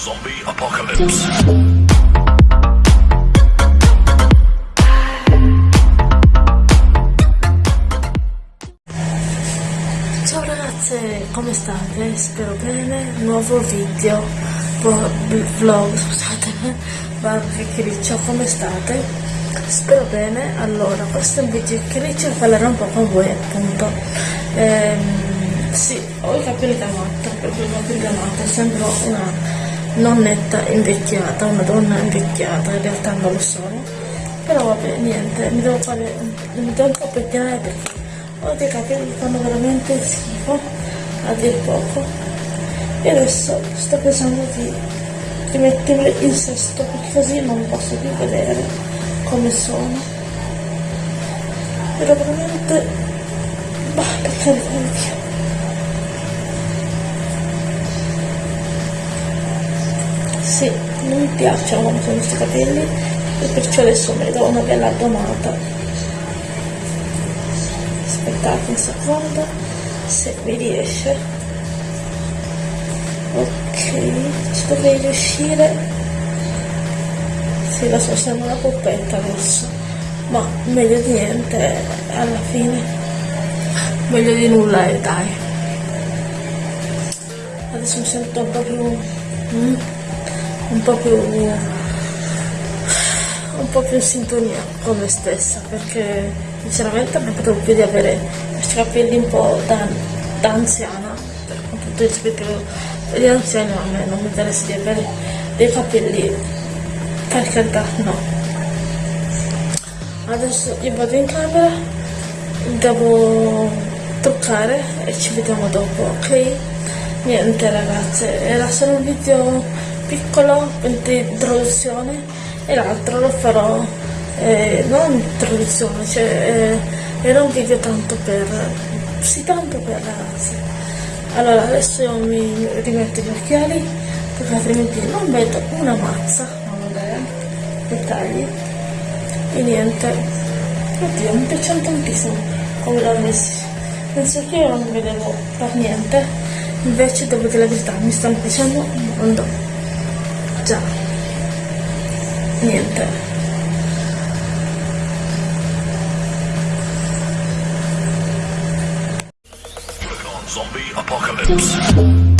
Zombie Apocalypse. Ciao ragazze, come state? Spero bene. Nuovo video, vlog, scusate, chiacchiericcio, come state? Spero bene. Allora, questo è un video chiacchiericcio parlerò un po' con voi appunto. Ehm, sì, ho i capelli da matta, proprio i capelli da matta, sembro una nonnetta invecchiata, una donna invecchiata, in realtà non lo sono. Però vabbè, niente, mi devo fare, mi devo un po' pettinare perché ho dei capelli che fanno veramente schifo, a dir poco. E adesso sto pensando di, di metterli in sesto perché così non posso più vedere come sono. Però veramente, bah, per carità Sì, non mi piacciono come sono questi capelli e perciò adesso mi do una bella domata. Aspettate un secondo, se mi riesce. Ok, ci dovrei riuscire. Sì, lo so, sembra una poppetta adesso, ma meglio di niente alla fine. Meglio di nulla e dai. Adesso mi sento più... mm, po' più un po' più in sintonia con me stessa perché sinceramente non potevo più di avere questi capelli un po' da, da anziana per tutto il rispetto gli anziani a me non mi interessa di avere dei capelli per carità no. Adesso io vado in camera devo toccare e ci vediamo dopo ok? Niente ragazze era solo un video piccolo di introduzione e l'altro lo farò eh, non introduzione cioè eh, era un video tanto per sì tanto per ragazzi allora adesso io mi rimetto gli occhiali perché altrimenti non vedo una mazza non dettagli. E niente. Oddio mi piacciono tantissimo come l'ho messi. Penso che io non vedevo per niente invece devo dire la verità mi stanno piacendo un mondo già niente Zombie Apocalypse.